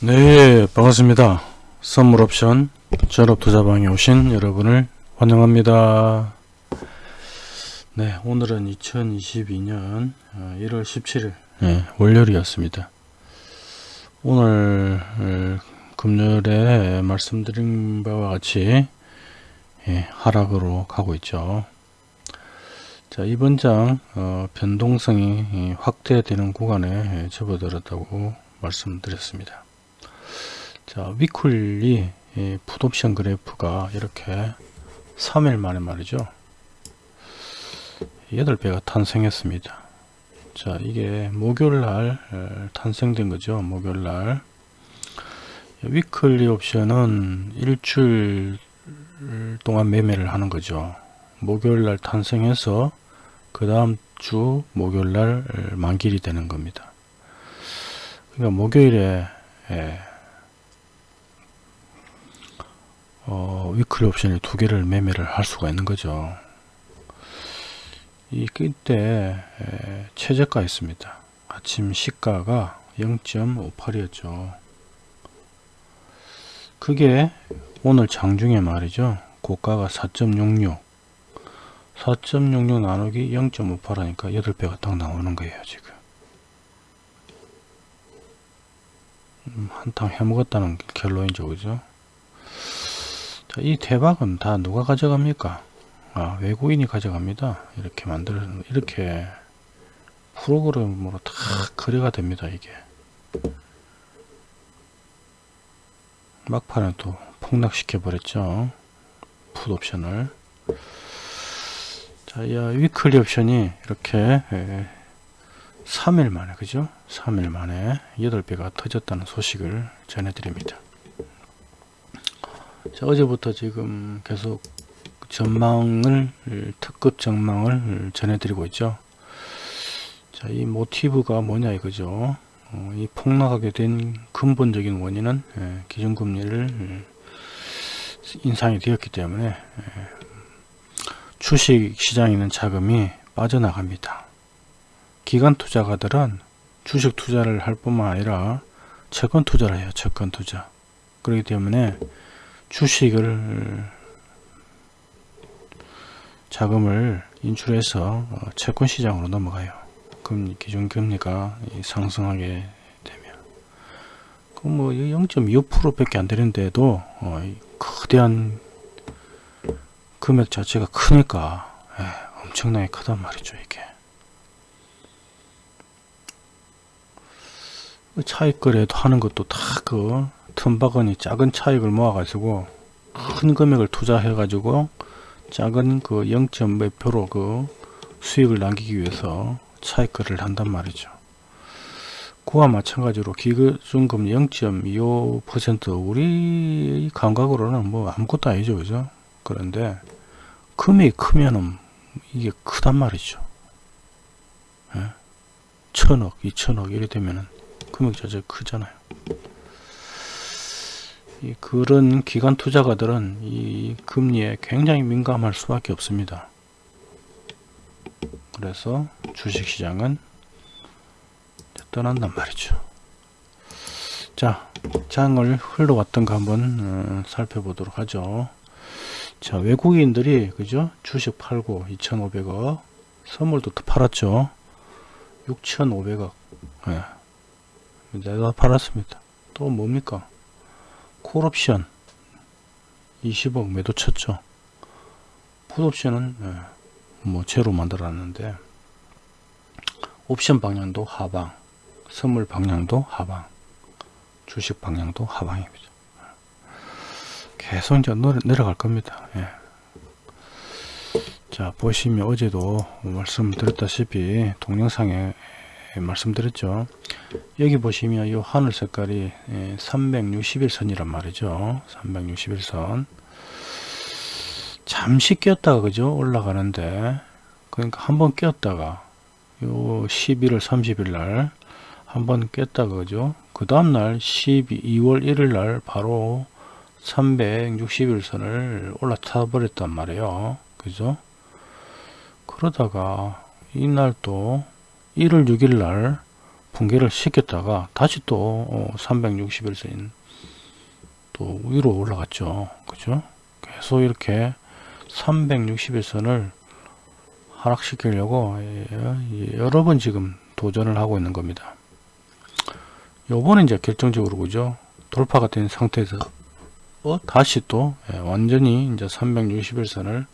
네 반갑습니다. 선물 옵션 졸업 투자방에 오신 여러분을 환영합니다. 네 오늘은 2022년 1월 17일. 네, 월요일이었습니다. 오늘 어, 금요일에 말씀드린 바와 같이 예, 하락으로 가고 있죠. 자 이번 장 어, 변동성이 확대되는 구간에 접어들었다고 말씀드렸습니다 자 weekly 풋옵션 그래프가 이렇게 3일 만에 말이죠. 8배가 탄생했습니다. 자 이게 목요일날 탄생된 거죠 목요일날. weekly 옵션은 일주일 동안 매매를 하는 거죠. 목요일날 탄생해서 그 다음 주 목요일날 만기일이 되는 겁니다. 그러니까 목요일에 어, 위클리 옵션이 두 개를 매매를 할 수가 있는 거죠. 이 그때 최저가 있습니다. 아침 시가가 0.58이었죠. 그게 오늘 장중에 말이죠. 고가가 4.66 4.66 나누기 0.58 하니까 8배가 딱 나오는 거예요 지금 음, 한탕 해먹었다는 결론이죠 그죠 자, 이 대박은 다 누가 가져갑니까? 아, 외국인이 가져갑니다. 이렇게 만들어 이렇게 프로그램으로 다 거래가 됩니다. 이게 막판에 또 폭락시켜 버렸죠. 풋 옵션을 자, 이 위클리 옵션이 이렇게 3일 만에 그죠? 3일 만에 8배가 터졌다는 소식을 전해드립니다. 자, 어제부터 지금 계속 전망을 특급 전망을 전해드리고 있죠. 자, 이 모티브가 뭐냐 이거죠. 어, 이 폭락하게 된 근본적인 원인은 예, 기준금리를 인상이 되었기 때문에 예, 주식 시장에 있는 자금이 빠져나갑니다. 기관 투자가들은 주식 투자를 할 뿐만 아니라 채권 투자를 해요. 채권 투자. 그렇기 때문에 주식을 자금을 인출해서 어, 채권 시장으로 넘어가요. 금리 기준 금리가 상승하게 되면 그뭐 0.25% 밖에 안 되는데도 어, 거대한 금액 자체가 크니까 에, 예, 엄청나게 크단 말이죠 이게 차익 거래도 하는 것도 다 그 틈바구니 작은 차익을 모아 가지고 큰 금액을 투자해 가지고 작은 그 0 몇 표로 그 수익을 남기기 위해서 차익 거래를 한단 말이죠. 그와 마찬가지로 기준금 0.25% 우리 감각으로는 뭐 아무것도 아니죠 그죠? 그런데 금액이 크면은 이게 크단 말이죠. 예? 천억 이천억 이래 되면은 금액 자체가 크잖아요 그런 기관 투자가들은 이 금리에 굉장히 민감할 수밖에 없습니다. 그래서 주식시장은 떠난단 말이죠. 자, 장을 흘러왔던 거 한번 어, 살펴보도록 하죠. 자, 외국인들이 그죠? 주식 팔고 2,500억, 선물도 또 팔았죠. 6,500억. 예. 내가 팔았습니다. 또 뭡니까? 콜옵션. 20억 매도 쳤죠. 풋옵션은 예, 뭐 제로 만들었는데 옵션 방향도 하방 선물 방향도 하방 주식 방향도 하방입니다. 계속 이제 내려갈 겁니다. 예. 자 보시면 어제도 말씀드렸다시피 동영상에 말씀드렸죠. 여기 보시면 이 하늘 색깔이 361선이란 예, 말이죠. 361선. 잠시 꼈다가 그죠? 올라가는데. 그러니까 한번 꼈다가 요 11월 30일 날 한번 꼈다가 그죠? 그 다음날 12, 2월 1일 날 바로 361선을 올라타 버렸단 말이에요. 그죠? 그러다가 이날 또 1월 6일 날 붕괴를 시켰다가 다시 또 어, 361선 또 위로 올라갔죠. 그죠? 계속 이렇게 361선을 하락시키려고 예, 여러 번 지금 도전을 하고 있는 겁니다. 요번에 이제 결정적으로 그죠? 돌파가 된 상태에서 어, 다시 또 예, 완전히 이제 361선을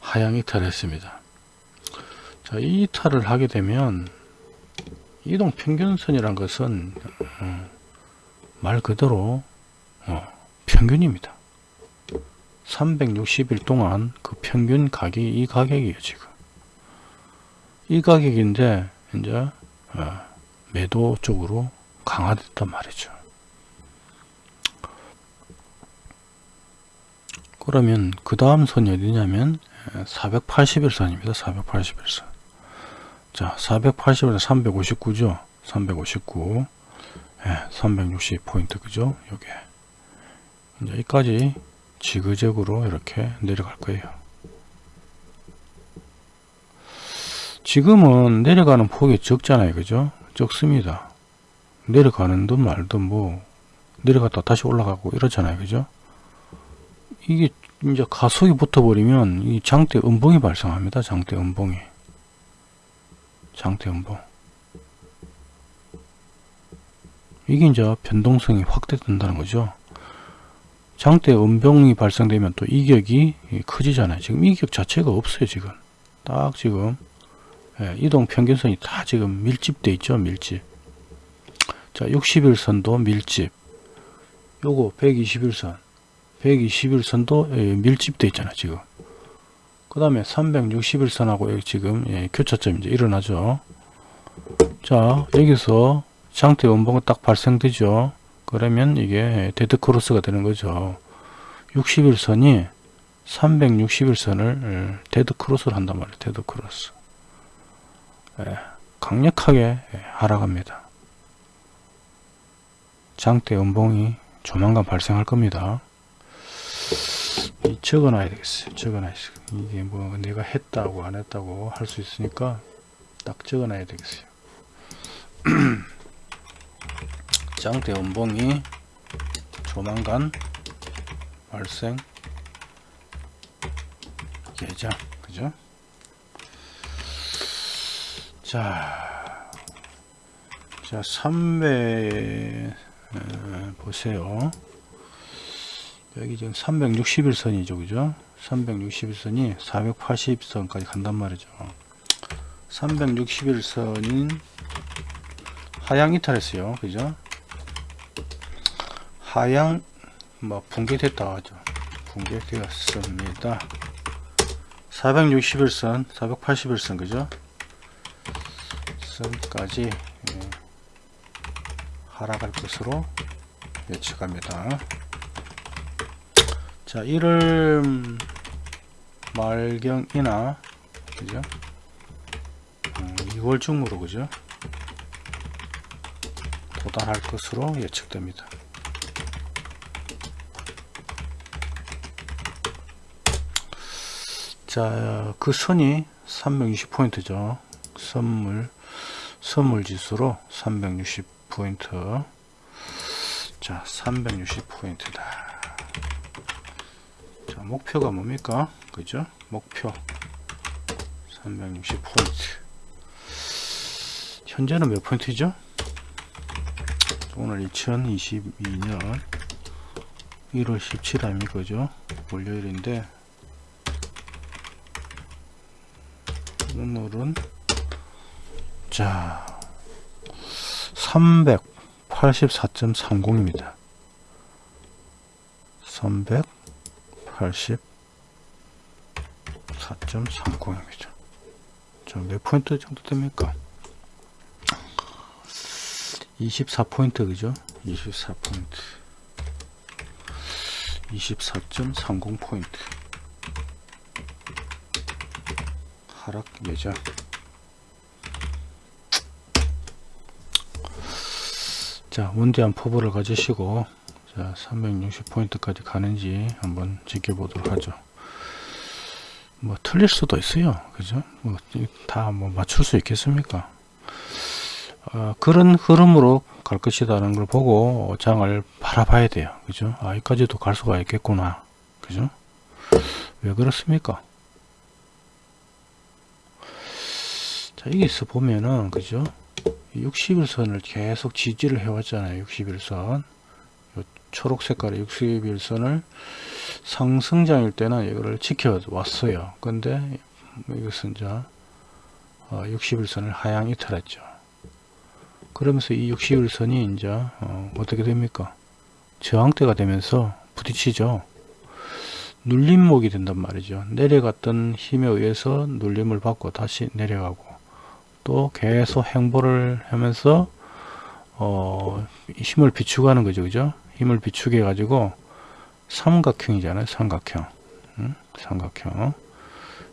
하향 이탈했습니다. 자, 이 이탈을 하게 되면 이동 평균선이란 것은 어, 말 그대로 어, 평균입니다. 360일 동안 그 평균 가격이 이 가격이에요 지금. 이 가격인데 이제 어, 매도 쪽으로 강화됐단 말이죠. 그러면 그 다음 선이 어디냐면 481선입니다. 481선 자 481선 359죠? 359 예, 360 포인트 그죠? 요게. 이제 여기까지 지그재그로 이렇게 내려갈 거예요. 지금은 내려가는 폭이 적잖아요 그죠? 적습니다. 내려가는 듯 말든 뭐 내려갔다 다시 올라가고 이러잖아요 그죠? 이게 이제 가속이 붙어버리면 이 장대 음봉이 발생합니다 장대 음봉이 장대 음봉 이게 이제 변동성이 확대된다는 거죠 장대 음봉이 발생되면 또 이격이 커지잖아요. 지금 이격 자체가 없어요. 지금 딱 지금 예, 이동 평균선이 다 지금 밀집돼 있죠. 밀집. 자 60일선도 밀집. 요거 121선 121선도 예, 밀집돼 있잖아요. 지금. 그 다음에 361선하고 지금 예, 교차점이 이제 일어나죠. 자 여기서 장대 음봉이 딱 발생되죠. 그러면 이게 데드 크로스가 되는 거죠. 61선이 361선을 데드 크로스를 한단 말이에요. 데드 크로스. 예, 강력하게 예, 하락합니다. 장대 음봉이 조만간 발생할 겁니다 적어놔야 되겠어요. 적어놔야 이게 뭐 내가 했다고 안 했다고 할 수 있으니까 딱 적어놔야 되겠어요. 장대 원봉이 조만간 발생 예정. 그죠? 자, 자 3배 어, 보세요 여기 지금 361선이죠 그죠? 361선이 480선까지 간단 말이죠. 361선인 하향 이탈했어요 그죠? 하향 뭐 붕괴됐다 하죠. 붕괴되었습니다. 461선 481선 그죠? 선까지 예, 하락할 것으로 예측합니다 자 1월 말경이나 그죠 음, 2월 중으로 그죠 도달할 것으로 예측됩니다 자, 그 선이 360포인트죠. 선물, 선물 지수로 360포인트. 자, 360포인트다. 자, 목표가 뭡니까? 그죠? 목표. 360 포인트. 현재는 몇 포인트죠? 오늘 2022년 1월 17일 아닙니까? 월요일인데 오늘은 자 384.30입니다 384.30입니다 자 몇 포인트 정도 됩니까? 24포인트 그죠? 24포인트. 24.30포인트. 하락 예정 자 원대한 포부를 가지시고 자 360포인트까지 가는지 한번 지켜보도록 하죠 뭐 틀릴 수도 있어요 그죠 뭐 다 뭐 맞출 수 있겠습니까 어, 그런 흐름으로 갈 것이라는 걸 보고 장을 바라봐야 돼요. 그죠? 아, 여기까지도 갈 수가 있겠구나. 그죠? 왜 그렇습니까? 자, 여기서 보면은, 그죠? 60일선을 계속 지지를 해왔잖아요. 60일선. 초록 색깔의 61선을 상승장일 때는 이거를 지켜왔어요. 근데 이것은 이제 60일선을 하향 이탈했죠. 그러면서 이 60일선이 이제 어, 떻게 됩니까? 저항대가 되면서 부딪히죠. 눌림목이 된단 말이죠. 내려갔던 힘에 의해서 눌림을 받고 다시 내려가고 또 계속 행보를 하면서 어, 힘을 비추고 하는 거죠. 그죠? 힘을 비추게 해가지고 삼각형이잖아요. 삼각형. 응? 삼각형.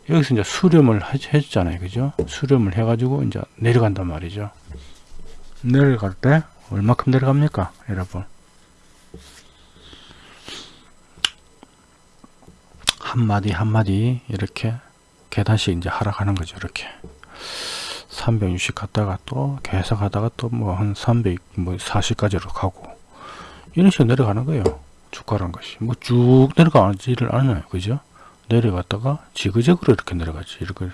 여기서 이제 수렴을 해주잖아요. 그죠? 수렴을 해 가지고 이제 내려간단 말이죠. 내려갈 때 얼마큼 내려갑니까? 여러분. 한마디 한마디 이렇게 계단씩 이제 하락하는 거죠. 이렇게. 360 갔다가 또 계속 하다가 또 뭐 한 300, 뭐 40까지로 가고 이런 식으로 내려가는 거예요. 주가란 것이. 뭐 쭉 내려가지를 않아요. 그죠? 내려갔다가 지그재그로 이렇게 내려가지. 이렇게.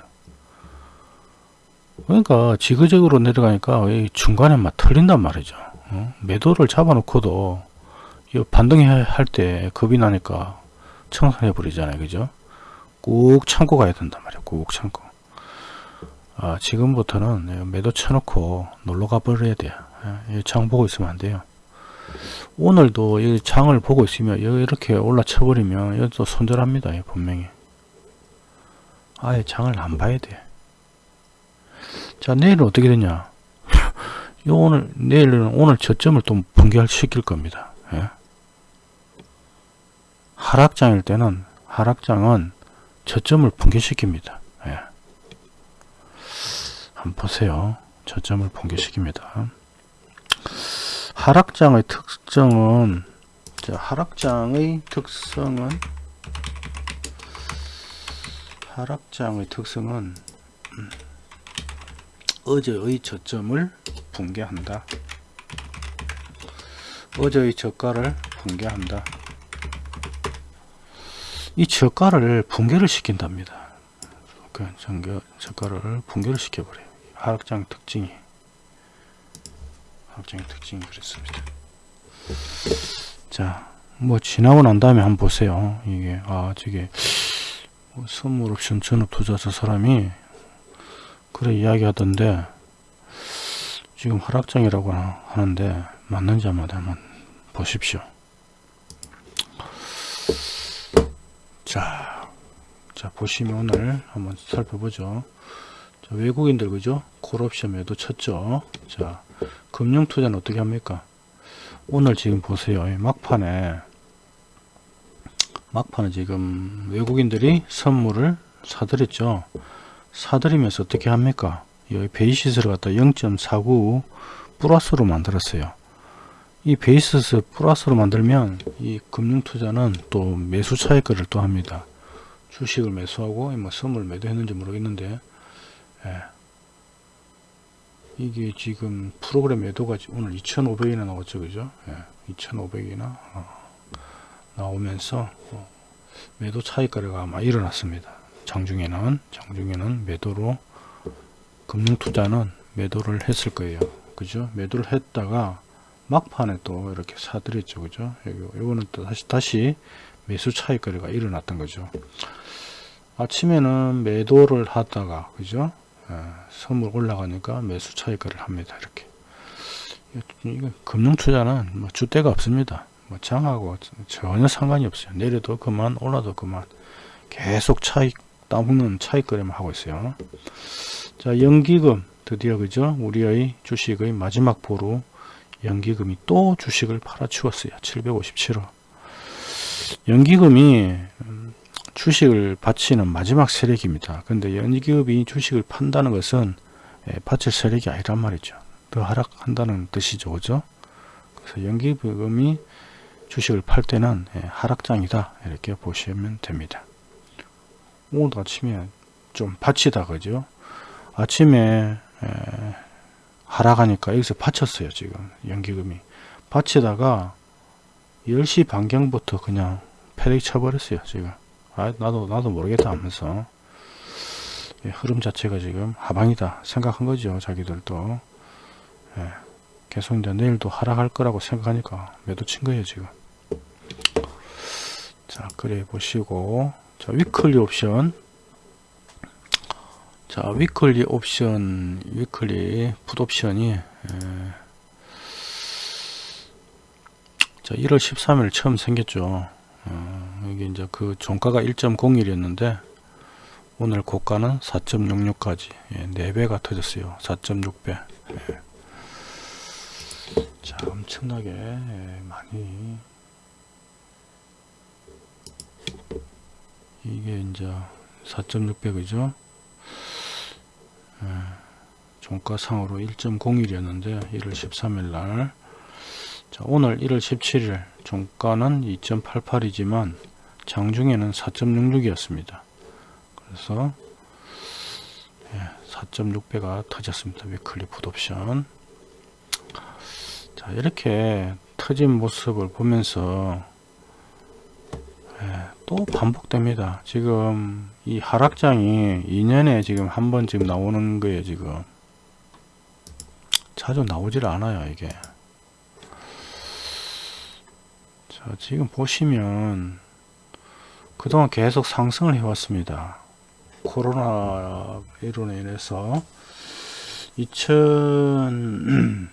그러니까 지그재그로 내려가니까 중간에 막 털린단 말이죠. 어? 매도를 잡아놓고도 반등할 때 겁이 나니까 청산해 버리잖아요. 그죠? 꼭 참고 가야 된단 말이에요. 꼭 참고. 아, 지금부터는 매도 쳐놓고 놀러 가버려야 돼요. 예, 장 보고 있으면 안 돼요. 오늘도 이 장을 보고 있으면 이렇게 올라쳐 버리면 이것도 손절합니다 분명히. 아예 장을 안 봐야 돼자 내일은 어떻게 되냐? 요 오늘 내일은 오늘 저점을 또 붕괴시킬 겁니다. 예? 하락장일 때는 하락장은 저점을 붕괴시킵니다. 예. 한번 보세요. 저점을 붕괴시킵니다 하락장의 특성은 자, 하락장의 특성은 하락장의 특성은 음, 어제의 저점을 붕괴한다. 어제의 저가를 붕괴한다. 이 저가를 붕괴를 시킨답니다. 그 저가를 붕괴를 시켜버려요. 하락장 특징이. 확정의 특징이 그렇습니다. 자, 뭐 지나고 난 다음에 한번 보세요. 이게 아 저게 뭐 선물 옵션 전업 투자자 사람이 그래 이야기하던데 지금 하락장이라고 하는데 맞는지 안 맞는지 한번 보십시오. 자, 자 보시면 오늘 한번 살펴보죠. 자, 외국인들 그죠? 콜옵션 매도 쳤죠. 자, 금융투자는 어떻게 합니까? 오늘 지금 보세요. 막판에 막판에 지금 외국인들이 선물을 사들였죠. 사들이면서 어떻게 합니까? 여기 베이시스를 갖다 0.49 플러스로 만들었어요. 이 베이시스 플러스로 만들면 이 금융투자는 또 매수 차익거래를 또 합니다. 주식을 매수하고 뭐 선물 매도했는지 모르겠는데 예. 이게 지금 프로그램 매도가 오늘 2,500이나 나왔죠, 그죠? 예, 2,500이나 어, 나오면서 어, 매도 차익 거래가 아마 일어났습니다. 장중에는 장중에는 매도로 금융 투자는 매도를 했을 거예요. 그죠? 매도를 했다가 막판에 또 이렇게 사들였죠, 그죠? 요거는 또 다시 다시 매수 차익 거래가 일어났던 거죠. 아침에는 매도를 하다가 그죠? 예, 선물 올라가니까 매수 차익을 합니다. 이렇게. 이거 금융 투자는 뭐 주대가 없습니다. 뭐 장하고 전혀 상관이 없어요. 내려도 그만 올라도 그만 계속 차익 따먹는 차익 거래만 하고 있어요. 자 연기금 드디어 그죠? 우리의 주식의 마지막 보루 연기금이 또 주식을 팔아치웠어요. 757원. 연기금이 주식을 바치는 마지막 세력입니다. 근데 연기업이 주식을 판다는 것은 예, 바칠 세력이 아니란 말이죠. 더 하락한다는 뜻이죠. 그죠? 그래서 연기금이 주식을 팔 때는 예, 하락장이다. 이렇게 보시면 됩니다. 오늘 아침에 좀 바치다 그죠? 아침에 예, 하락하니까 여기서 받쳤어요 지금 연기금이 받치다가 10시 반경부터 그냥 패닉 쳐버렸어요 지금 아 나도 나도 모르겠다 하면서. 예, 흐름 자체가 지금 하방이다 생각한 거죠 자기들도. 예, 계속 이제 내일도 하락할 거라고 생각하니까 매도 친 거예요 지금. 자 그래 보시고. 자 weekly 옵션. 자 weekly 옵션 weekly 풋 옵션이 에, 자 1월 13일 처음 생겼죠 어, 여기 이제 그 종가가 1.01이었는데 오늘 고가는 4.66까지. 예, 4배가 터졌어요. 4.6배. 예. 자 엄청나게 예, 많이. 이게 이제 4.6배 그죠? 예, 종가상으로 1.01이었는데 1월 13일 날 자, 오늘 1월 17일 종가는 2.88이지만 장중에는 4.66이었습니다. 그래서 4.6배가 터졌습니다. 위클리 풋옵션 자 이렇게 터진 모습을 보면서 예, 또 반복됩니다. 지금 이 하락장이 2년에 지금 한번 지금 나오는 거예요. 지금 자주 나오질 않아요. 이게 자 지금 보시면 그동안 계속 상승을 해왔습니다. 코로나 로 인해서 2000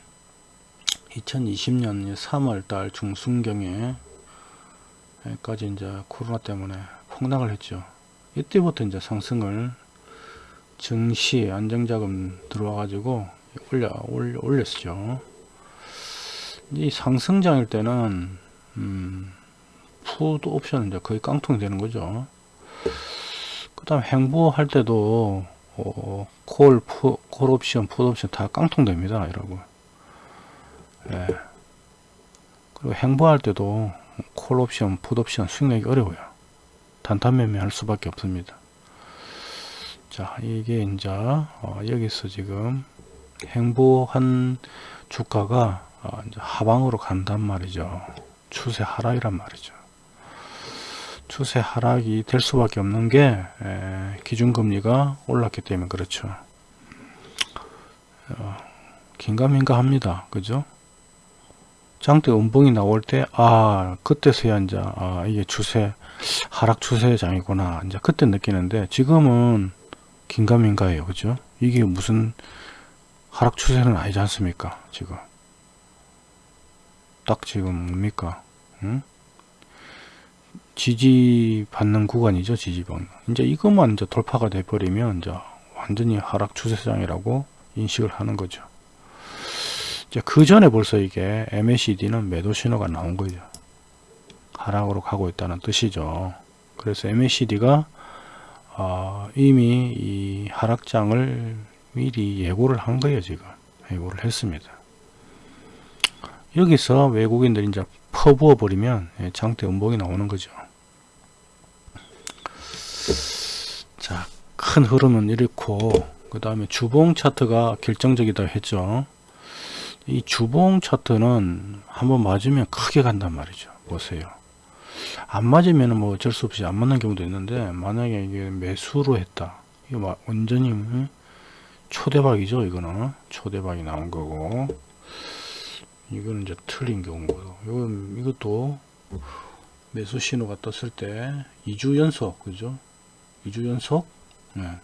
2020년 3월달 중순경에 까지 이제 코로나 때문에 폭락을 했죠. 이때부터 이제 상승을 증시 안정자금 들어와 가지고 올려, 올려 올렸죠. 이 상승장일 때는 음, 풋 옵션 이제 거의 깡통이 되는 거죠. 그 다음 횡보할 때도 어, 콜, 푸, 콜 옵션, 풋 옵션 다 깡통 됩니다. 이러고. 예. 그리고 횡보할 때도 콜 옵션, 풋 옵션 수익 내기 어려워요. 단타 매매 할 수밖에 없습니다. 자, 이게 이제 어, 여기서 지금 행보한 주가가 어, 하방으로 간단 말이죠. 추세 하락이란 말이죠. 추세 하락이 될 수밖에 없는 게 에, 기준금리가 올랐기 때문에 그렇죠. 어, 긴가민가 합니다. 그죠? 장대 음봉이 나올 때, 아, 그때서야 이제, 아, 이게 추세, 하락 추세장이구나. 이제 그때 느끼는데, 지금은 긴가민가예요. 그죠? 이게 무슨 하락 추세는 아니지 않습니까? 지금. 딱 지금 뭡니까? 응? 지지받는 구간이죠. 지지받는. 이제 이것만 이제 돌파가 돼버리면, 이제 완전히 하락 추세장이라고 인식을 하는 거죠. 그 전에 벌써 이게 MACD는 매도 신호가 나온 거죠. 하락으로 가고 있다는 뜻이죠. 그래서 MACD가 어, 이미 이 하락장을 미리 예고를 한 거예요. 지금 예고를 했습니다. 여기서 외국인들이 이제 퍼부어 버리면 예, 장대 음봉이 나오는 거죠. 자, 큰 흐름은 이렇고 그 다음에 주봉 차트가 결정적이다 했죠. 이 주봉 차트는 한번 맞으면 크게 간단 말이죠. 보세요. 안 맞으면 뭐 어쩔 수 없이 안 맞는 경우도 있는데 만약에 이게 매수로 했다. 이거 완전히 초대박이죠. 이거는 초대박이 나온 거고 이거는 이제 틀린 경우고요. 이건 이것도 매수 신호가 떴을 때 2주 연속 그죠? 2주 연속 네,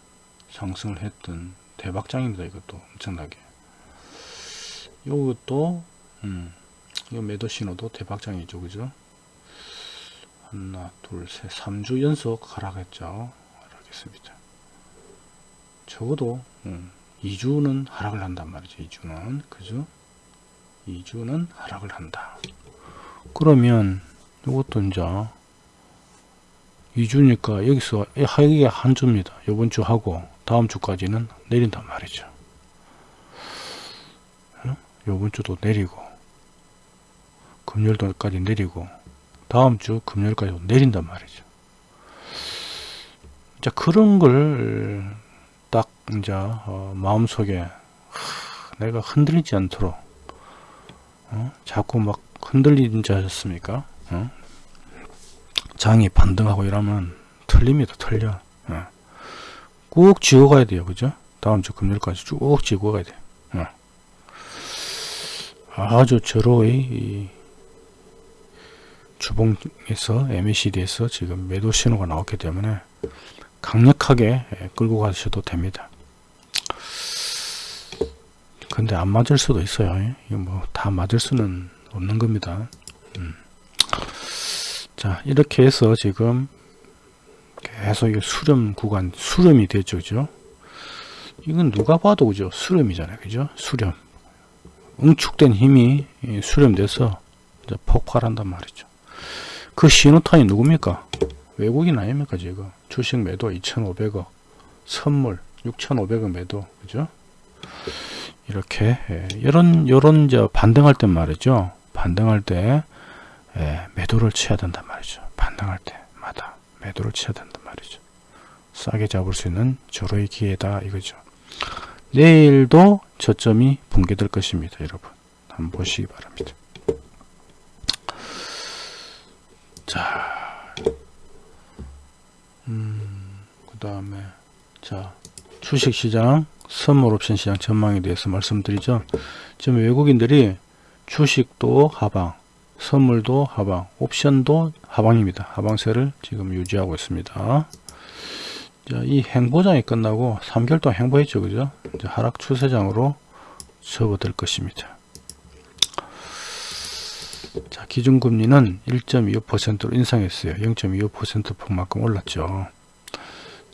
상승을 했던 대박장입니다. 이것도 엄청나게. 요것도 음, 이 매도 신호도 대박장이죠 그죠 하나 둘 셋 3주 연속 하락했죠 하락했습니다 적어도 음, 2주는 하락을 한단 말이죠 2주는 그죠 2주는 하락을 한다. 그러면 이것도 이제 2주니까 여기서 하기가 한 주입니다. 이번 주 하고 다음 주까지는 내린단 말이죠. 요번 주도 내리고 금요일까지 내리고 다음 주 금요일까지 내린단 말이죠. 이제 그런 걸 딱 이제 어 마음속에 내가 흔들리지 않도록 어? 자꾸 막 흔들리는 줄 아셨습니까? 어? 장이 반등하고 이러면 틀립니다. 틀려. 어. 꾹 쥐어가야 돼요. 그죠? 다음 주 금요일까지 쭉 쥐고 가야 돼요. 어. 아주 저로의 이 주봉에서 MACD에서 지금 매도 신호가 나왔기 때문에 강력하게 예, 끌고 가셔도 됩니다. 근데 안 맞을 수도 있어요. 예. 이거 뭐 다 맞을 수는 없는 겁니다. 음. 자 이렇게 해서 지금 계속 이 수렴 구간 수렴이 되죠, 그죠? 이건 누가 봐도 그죠? 수렴이잖아요, 그죠? 수렴. 응축된 힘이 이 수렴돼서 폭발한단 말이죠. 그 신호탄이 누굽니까? 외국인 아닙니까 지금 주식 매도 2,500억 선물 6,500억 매도 그죠? 이렇게 예, 이런 이런 이제 반등할 때 말이죠. 반등할 때 예, 매도를 쳐야 된단 말이죠. 반등할 때마다 매도를 쳐야 된단 말이죠. 싸게 잡을 수 있는 저로의 기회다 이거죠. 내일도 저점이 붕괴될 것입니다, 여러분. 한번 보시기 바랍니다. 자, 음, 그 다음에, 자, 주식시장, 선물 옵션 시장 전망에 대해서 말씀드리죠. 지금 외국인들이 주식도 하방, 선물도 하방, 옵션도 하방입니다. 하방세를 지금 유지하고 있습니다. 자, 이 행보장이 끝나고 3개월 동안 행보했죠. 그죠? 하락 추세장으로 접어들 것입니다. 자, 기준금리는 1.25%로 인상했어요. 0.25%포만큼 올랐죠.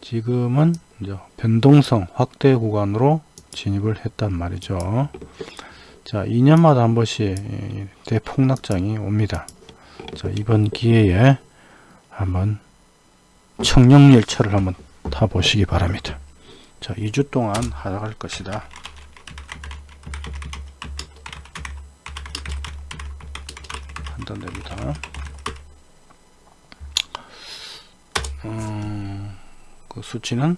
지금은 이제 변동성 확대 구간으로 진입을 했단 말이죠. 자, 2년마다 한 번씩 대폭락장이 옵니다. 자, 이번 기회에 한번 청룡열차를 한번 타보시기 바랍니다. 자, 2주 동안 하락할 것이다. 판단됩니다. 그 수치는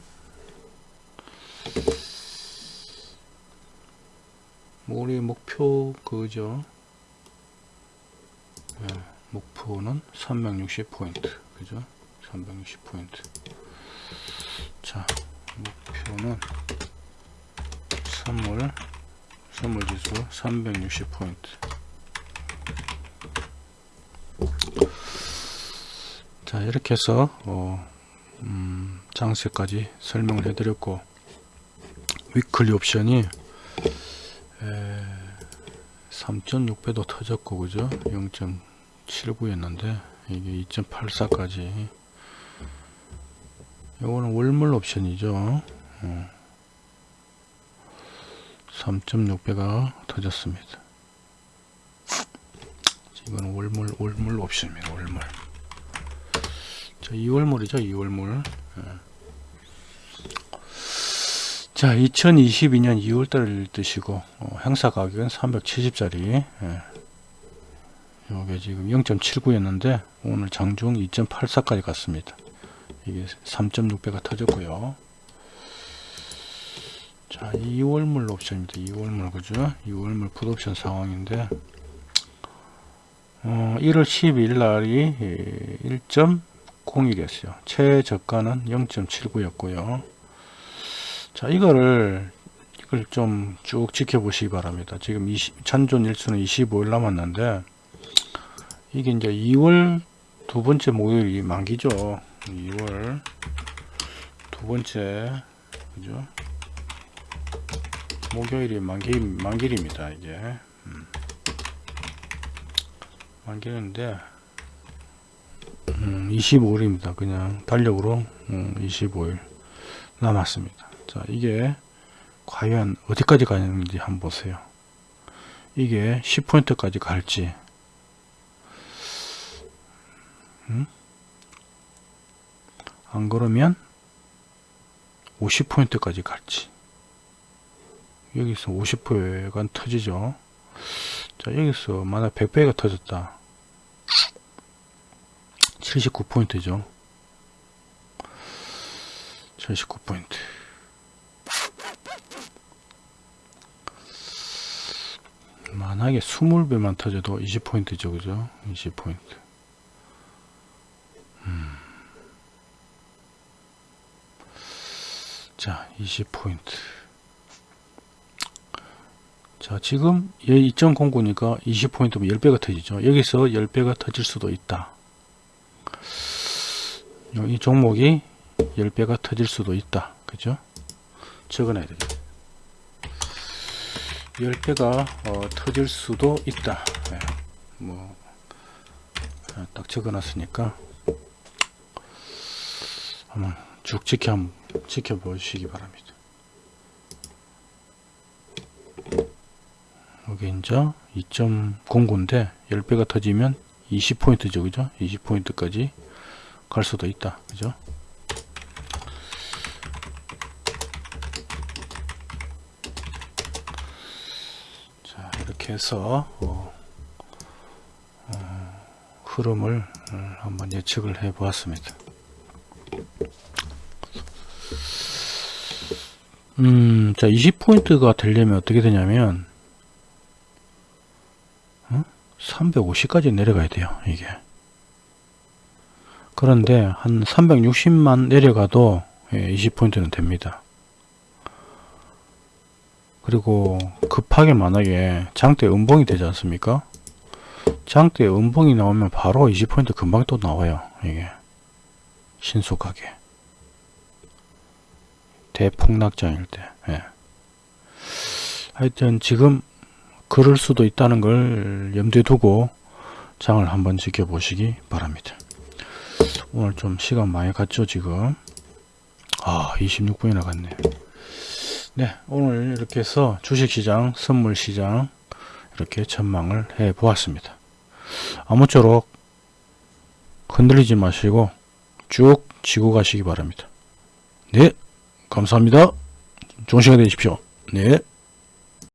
뭐 우리 목표 그죠? 네, 목표는 360 포인트 그죠? 360 포인트 자 목표는 선물 선물 지수 360 포인트 자 이렇게 해서 어, 음, 장세까지 설명을 해드렸고 위클리 옵션이 3.6배도 터졌고 그죠? 0.79였는데 이게 2.84까지. 요거는 월물 옵션이죠. 어. 3.6배가 터졌습니다. 이거는 월물 월물 옵션입니다 월물 자 2월물이죠 2월물 자 2022년 2월달을 뜨시고 어, 행사 가격은 370짜리. 예. 요게 지금 0.79였는데 오늘 장중 2.84까지 갔습니다. 이게 3.6배가 터졌고요. 자 2월물 옵션입니다. 2월물 그죠? 2월물 풋옵션 상황인데 어, 1월 12일 날이 1.01이었어요. 최저가는 0.79였고요. 자 이거를 이걸 좀 쭉 지켜보시기 바랍니다. 지금 20, 찬존 일수는 25일 남았는데 이게 이제 2월 두 번째 목요일이 만기죠. 2월 두 번째 그죠? 목요일이 만기 만길입니다 이게 음. 만기인데 음, 25일입니다. 그냥 달력으로 음, 25일 남았습니다. 자 이게 과연 어디까지 가는지 한번 보세요. 이게 10포인트까지 갈지. 음? 안 그러면 50포인트까지 갈지. 여기서 50%가 터지죠. 자 여기서 만약 100배가 터졌다 79포인트죠. 79포인트. 만약에 20배만 터져도 20포인트죠 그죠? 20포인트. 음. 자 20포인트. 자 지금 얘 2.09니까 20포인트면 10배가 터지죠. 여기서 10배가 터질 수도 있다 이 종목이 10배가 터질 수도 있다. 그죠? 적어놔야 되겠다. 10배가 어, 터질 수도 있다. 네. 뭐 딱 적어놨으니까 한번 쭉 지켜 한번 지켜보시기 바랍니다. 여기 이제 2.09인데 10배가 터지면 20포인트죠 그죠? 20포인트까지 갈 수도 있다 그죠? 자 이렇게 해서 어, 어, 흐름을 어, 한번 예측을 해 보았습니다. 음, 자 20포인트가 되려면 어떻게 되냐면 350까지 내려가야 돼요 이게. 그런데 한 360만 내려가도 20포인트는 됩니다. 그리고 급하게 만약에 장대 음봉이 되지 않습니까? 장대 음봉이 나오면 바로 20포인트 금방 또 나와요 이게. 신속하게. 대폭락장일 때 예. 하여튼 지금 그럴 수도 있다는 걸 염두에 두고 장을 한번 지켜보시기 바랍니다. 오늘 좀 시간 많이 갔죠 지금? 아 26분이 나갔네. 네 오늘 이렇게 해서 주식시장 선물시장 이렇게 전망을 해 보았습니다. 아무쪼록 흔들리지 마시고 쭉 지고 가시기 바랍니다. 네 감사합니다. 좋은 시간 되십시오. 네